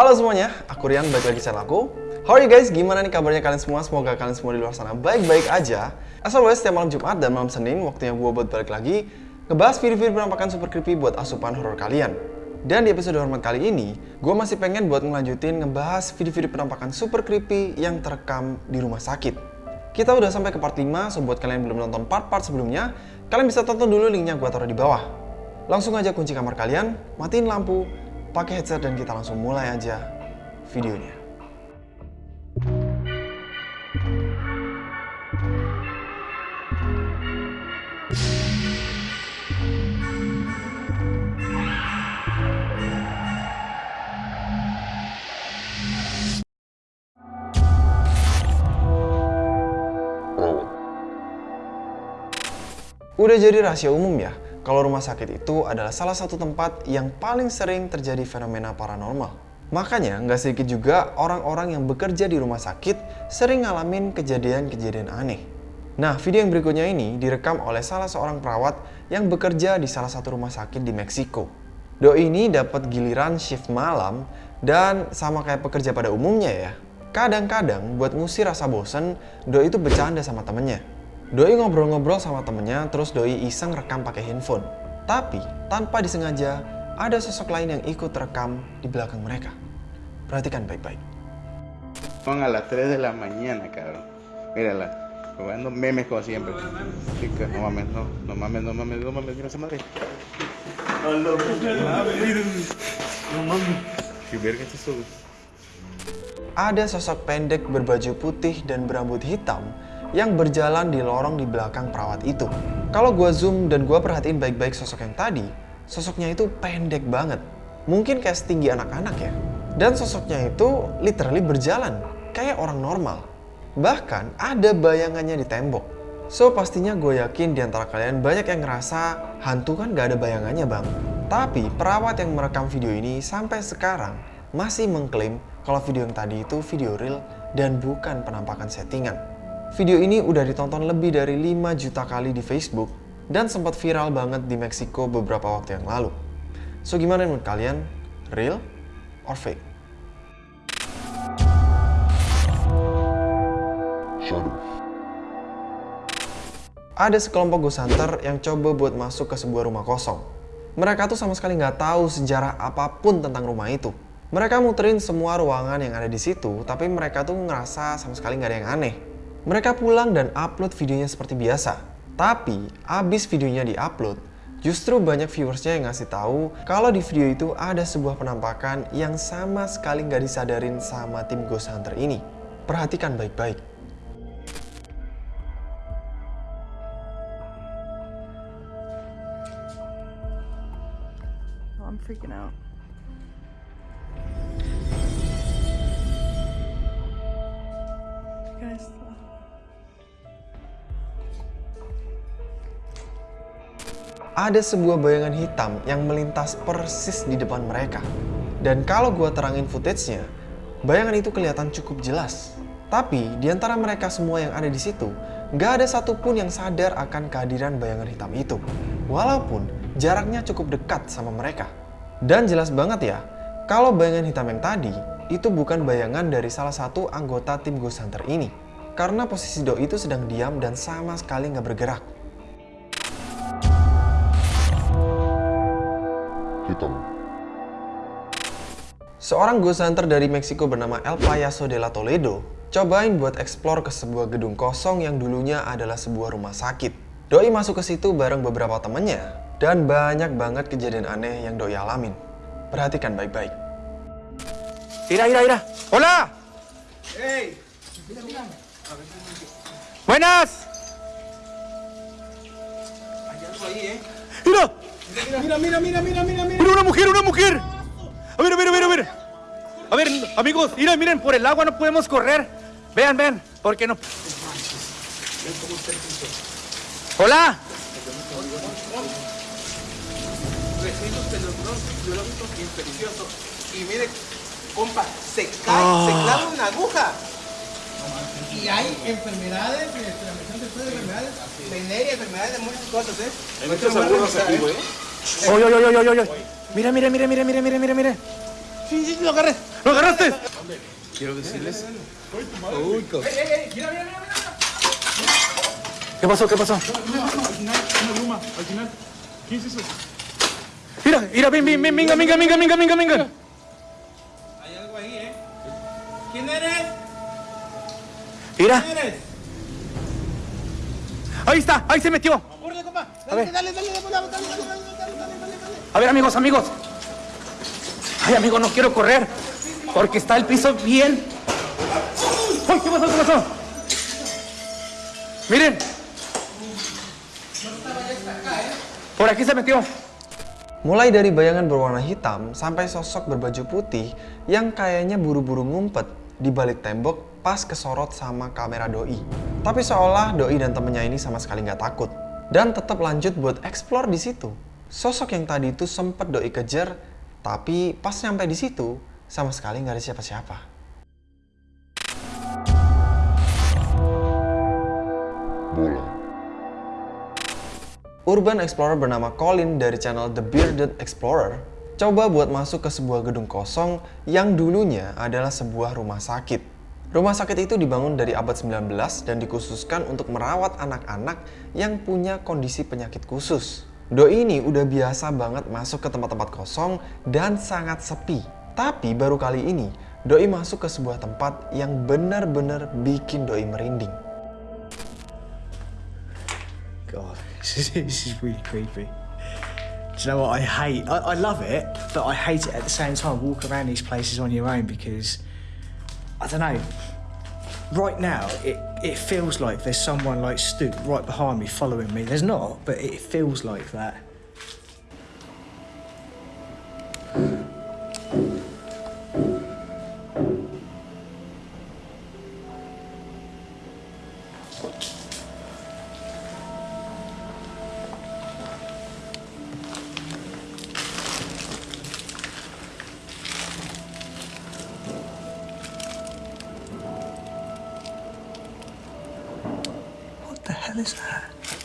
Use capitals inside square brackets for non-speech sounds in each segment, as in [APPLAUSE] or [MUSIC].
Halo semuanya, aku Rian, balik lagi channel aku. How are you guys? Gimana nih kabarnya kalian semua? Semoga kalian semua di luar sana baik-baik aja. As always, setiap malam Jumat dan malam Senin, waktunya gue buat balik lagi ngebahas video-video penampakan super creepy buat asupan horror kalian. Dan di episode hormat kali ini, gue masih pengen buat ngelanjutin ngebahas video-video penampakan super creepy yang terekam di rumah sakit. Kita udah sampai ke part 5, so buat kalian yang belum nonton part-part sebelumnya, kalian bisa tonton dulu linknya gue taruh di bawah. Langsung aja kunci kamar kalian, matiin lampu, pakai headset dan kita langsung mulai aja videonya. Udah jadi rahasia umum ya, kalau rumah sakit itu adalah salah satu tempat yang paling sering terjadi fenomena paranormal. Makanya nggak sedikit juga orang-orang yang bekerja di rumah sakit sering ngalamin kejadian-kejadian aneh. Nah, video yang berikutnya ini direkam oleh salah seorang perawat yang bekerja di salah satu rumah sakit di Meksiko. Doi ini dapat giliran shift malam dan sama kayak pekerja pada umumnya ya. Kadang-kadang buat ngusir rasa bosen, Doi itu bercanda sama temennya. Doi ngobrol-ngobrol sama temennya, terus Doi iseng rekam pakai handphone. Tapi, tanpa disengaja, ada sosok lain yang ikut rekam di belakang mereka. Perhatikan baik-baik. Son a las 3 de la mañana, cabrón. Mírala, jugando memes como siempre. Sí, que no mames, no, no mames, no mames, no mames, mira esa madre. No mames. ¿Qué verga es eso? Ada sosok pendek berbaju putih dan berambut hitam yang berjalan di lorong di belakang perawat itu. Kalau gua zoom dan gua perhatiin baik-baik sosok yang tadi, sosoknya itu pendek banget. Mungkin kayak setinggi anak-anak ya. Dan sosoknya itu literally berjalan, kayak orang normal. Bahkan ada bayangannya di tembok. So pastinya gue yakin di antara kalian banyak yang ngerasa hantu kan gak ada bayangannya bang. Tapi perawat yang merekam video ini sampai sekarang masih mengklaim kalau video yang tadi itu video real dan bukan penampakan settingan. Video ini udah ditonton lebih dari 5 juta kali di Facebook dan sempat viral banget di Meksiko beberapa waktu yang lalu. So gimana menurut kalian? Real or fake? Ada sekelompok ghost hunter yang coba buat masuk ke sebuah rumah kosong. Mereka tuh sama sekali nggak tahu sejarah apa pun tentang rumah itu. Mereka muterin semua ruangan yang ada di situ, tapi mereka tuh ngerasa sama sekali nggak ada yang aneh. Mereka pulang dan upload videonya seperti biasa. Tapi, abis videonya di-upload, justru banyak viewersnya yang ngasih tahu kalau di video itu ada sebuah penampakan yang sama sekali nggak disadarin sama tim Ghost Hunter ini. Perhatikan baik-baik. Oh, I'm freaking out. Ada sebuah bayangan hitam yang melintas persis di depan mereka. Dan kalau gua terangin footage-nya, bayangan itu kelihatan cukup jelas. Tapi di antara mereka semua yang ada di situ, nggak ada satupun yang sadar akan kehadiran bayangan hitam itu. Walaupun jaraknya cukup dekat sama mereka. Dan jelas banget ya, kalau bayangan hitam yang tadi, itu bukan bayangan dari salah satu anggota tim Ghost Hunter ini. Karena posisi Doi itu sedang diam dan sama sekali nggak bergerak. Hitam. Seorang ghost hunter dari Meksiko bernama El Payaso de la Toledo cobain buat explore ke sebuah gedung kosong yang dulunya adalah sebuah rumah sakit. Doi masuk ke situ bareng beberapa temennya dan banyak banget kejadian aneh yang Doi alamin. Perhatikan baik-baik. Mira, mira, mira. Hola. Buenas. Mira. Mira, mira, mira, mira, mira, mira. Mira una mujer, una mujer. A ver, a ver, a ver, a ver. A ver, amigos, miren, miren, por el agua no podemos correr. Vean, vean, ¿por qué no? Hola. recintos biológicos infecciosos. Y mire, compa, se cae, se clava una aguja. Y hay enfermedades, y transmisión sexual de enfermedades, venéreas, enfermedades de muchas cosas, ¿eh? Hay muchos agudos aquí, güey. Oye, oye, oye, oye, oye. Mira, mira, mira, mira, mira, mira, mira, mira. Sí, sí, lo agarré. ¿Lo agarraste? Quiero decirles. ¿Qué pasó? ¿Qué pasó? Al final, una luma, al final. ¿Quién es eso? Mira, mira, ven, ven, ven, venga, venga, venga, venga, venga, venga. Hay algo ahí, ¿eh? ¿Quién eres? Mira. Ahí está, ahí se metió. A ver. A ver, amigos, amigos. Ay, amigo, no quiero correr. Porque está el piso bien. ¡Ay, qué pasó, qué pasó! Miren. Por aquí se metió. Mulai dari bayangan berwarna hitam sampai sosok berbaju putih yang kayaknya buru-buru ngumpet di balik tembok pas kesorot sama kamera doi. Tapi seolah doi dan temennya ini sama sekali nggak takut dan tetap lanjut buat explore di situ. Sosok yang tadi itu sempet doi kejar, tapi pas nyampe di situ sama sekali nggak ada siapa-siapa. Urban Explorer bernama Colin dari channel The Bearded Explorer coba buat masuk ke sebuah gedung kosong yang dulunya adalah sebuah rumah sakit. Rumah sakit itu dibangun dari abad 19 dan dikhususkan untuk merawat anak-anak yang punya kondisi penyakit khusus. Doi ini udah biasa banget masuk ke tempat-tempat kosong dan sangat sepi. Tapi baru kali ini, Doi masuk ke sebuah tempat yang benar-benar bikin Doi merinding. God, [LAUGHS] this is, really creepy. Do you know what I hate? I, I love it, but I hate it at the same time. Walk around these places on your own because I don't know. Right now, it, it feels like there's someone like stood right behind me following me. There's not, but it feels like that. That?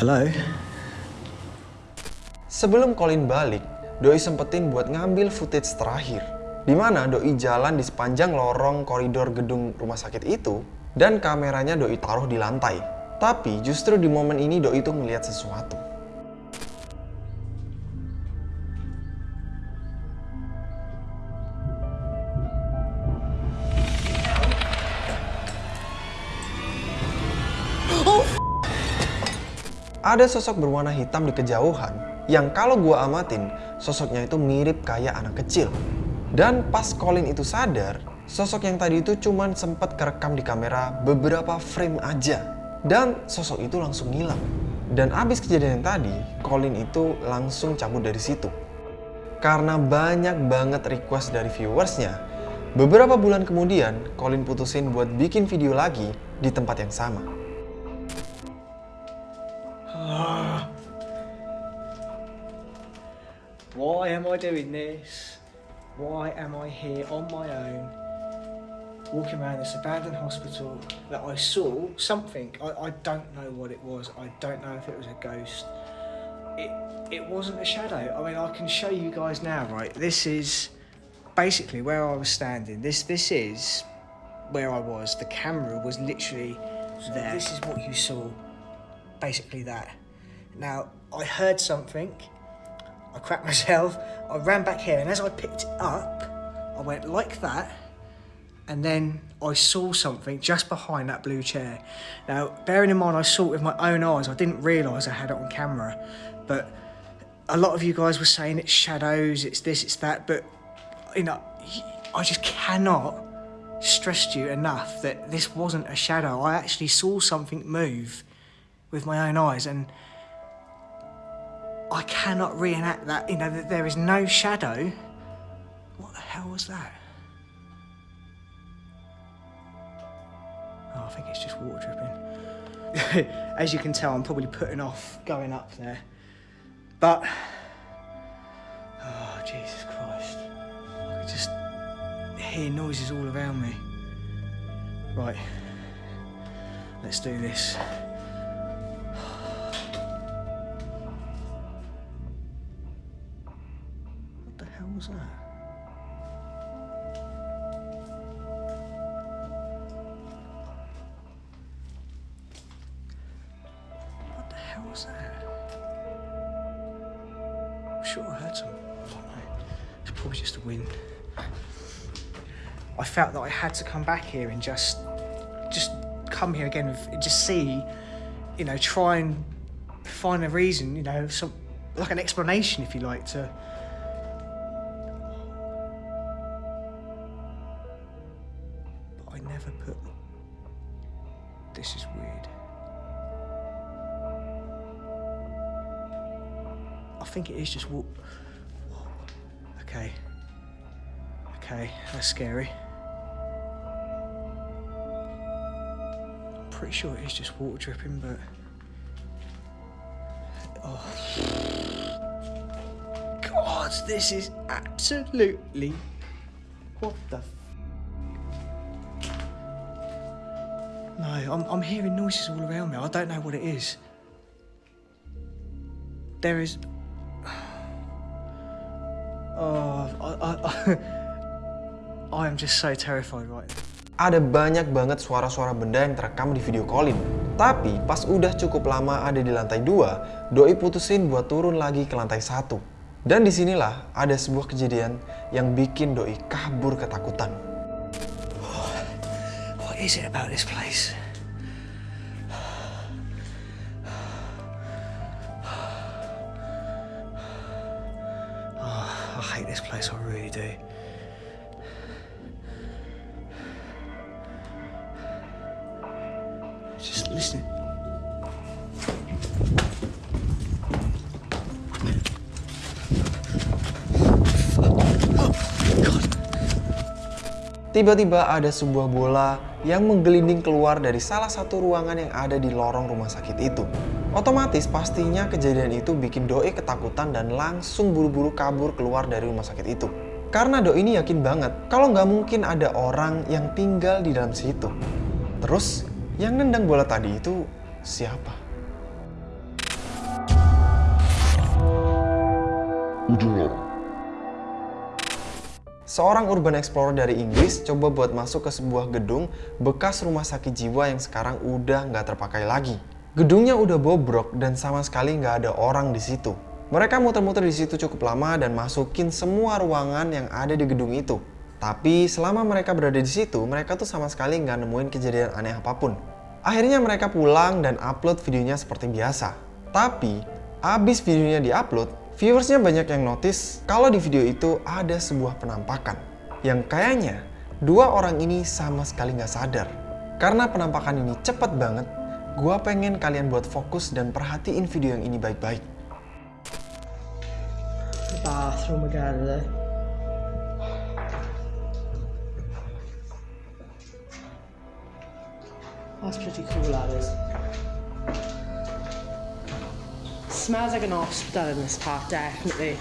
Hello? Sebelum Colin balik, Doi sempetin buat ngambil footage terakhir. Di mana Doi jalan di sepanjang lorong koridor gedung rumah sakit itu dan kameranya Doi taruh di lantai. Tapi justru di momen ini Doi itu ngeliat sesuatu. Ada sosok berwarna hitam di kejauhan yang kalau gua amatin sosoknya itu mirip kayak anak kecil. Dan pas Colin itu sadar, sosok yang tadi itu cuman sempat kerekam di kamera beberapa frame aja. Dan sosok itu langsung hilang. Dan abis kejadian yang tadi, Colin itu langsung cabut dari situ. Karena banyak banget request dari viewersnya, beberapa bulan kemudian Colin putusin buat bikin video lagi di tempat yang sama. Why am I doing this? Why am I here on my own, walking around this abandoned hospital that I saw something? I, I don't know what it was. I don't know if it was a ghost. It it wasn't a shadow. I mean, I can show you guys now. Right, this is basically where I was standing. This this is where I was. The camera was literally there. This is what you saw. Basically that. Now I heard something. I cracked myself. I ran back here, and as I picked it up, I went like that, and then I saw something just behind that blue chair. Now, bearing in mind, I saw it with my own eyes. I didn't realise I had it on camera, but a lot of you guys were saying it's shadows, it's this, it's that, but you know, I just cannot stress you enough that this wasn't a shadow. I actually saw something move with my own eyes, and I cannot reenact that. You know, that there is no shadow. What the hell was that? Oh, I think it's just water dripping. [LAUGHS] As you can tell, I'm probably putting off going up there. But, oh, Jesus Christ. I could just hear noises all around me. Right, let's do this. Sure I heard some. It's probably just the wind. I felt that I had to come back here and just, just come here again and just see, you know, try and find a reason, you know, some like an explanation, if you like, to. I think it is just walk. Okay. Okay, that's scary. I'm pretty sure it is just water dripping, but. Oh. God, this is absolutely. What the. No, I'm, I'm hearing noises all around me. I don't know what it is. There is. Oh, I, I, I am just so terrified right now. Ada banyak banget suara-suara benda yang terekam di video Colin. Tapi pas udah cukup lama ada di lantai 2, Doi putusin buat turun lagi ke lantai 1. Dan di sinilah ada sebuah kejadian yang bikin Doi kabur ketakutan. What is it about this place? This place, I really do. Just listen. Tiba-tiba ada sebuah bola yang menggelinding keluar dari salah satu ruangan yang ada di lorong rumah sakit itu. Otomatis pastinya kejadian itu bikin Doi ketakutan dan langsung buru-buru kabur keluar dari rumah sakit itu. Karena Doi ini yakin banget kalau nggak mungkin ada orang yang tinggal di dalam situ. Terus, yang nendang bola tadi itu siapa? Seorang urban explorer dari Inggris coba buat masuk ke sebuah gedung bekas rumah sakit jiwa yang sekarang udah nggak terpakai lagi. Gedungnya udah bobrok dan sama sekali nggak ada orang di situ. Mereka muter-muter di situ cukup lama dan masukin semua ruangan yang ada di gedung itu. Tapi selama mereka berada di situ, mereka tuh sama sekali nggak nemuin kejadian aneh apa pun. Akhirnya mereka pulang dan upload videonya seperti biasa. Tapi, abis videonya diupload, viewersnya banyak yang notice kalau di video itu ada sebuah penampakan. Yang kayaknya, dua orang ini sama sekali nggak sadar. Karena penampakan ini cepet banget, gua pengen kalian buat fokus dan perhatiin video yang ini baik-baik. bathroom. That's pretty cool, that is. Smells like an hospital in this part, definitely.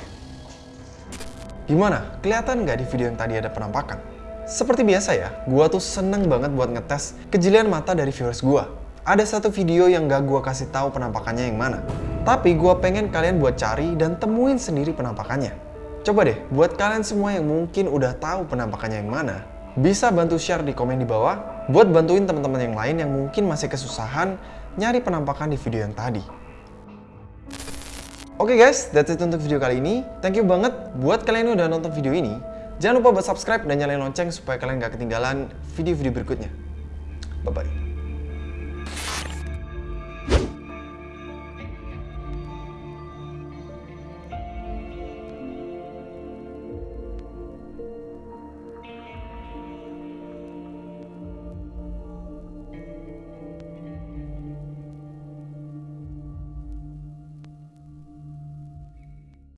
Gimana? Kelihatan nggak di video yang tadi ada penampakan? Seperti biasa ya, gua tuh seneng banget buat ngetes kejelian mata dari viewers gua. Ada satu video yang gak gua kasih tahu penampakannya yang mana. Tapi gua pengen kalian buat cari dan temuin sendiri penampakannya. Coba deh, buat kalian semua yang mungkin udah tahu penampakannya yang mana, bisa bantu share di komen di bawah buat bantuin teman-teman yang lain yang mungkin masih kesusahan nyari penampakan di video yang tadi. Oke guys, that's it untuk video kali ini. Thank you banget buat kalian yang udah nonton video ini. Jangan lupa buat subscribe dan nyalain lonceng supaya kalian gak ketinggalan video-video berikutnya. Bye-bye.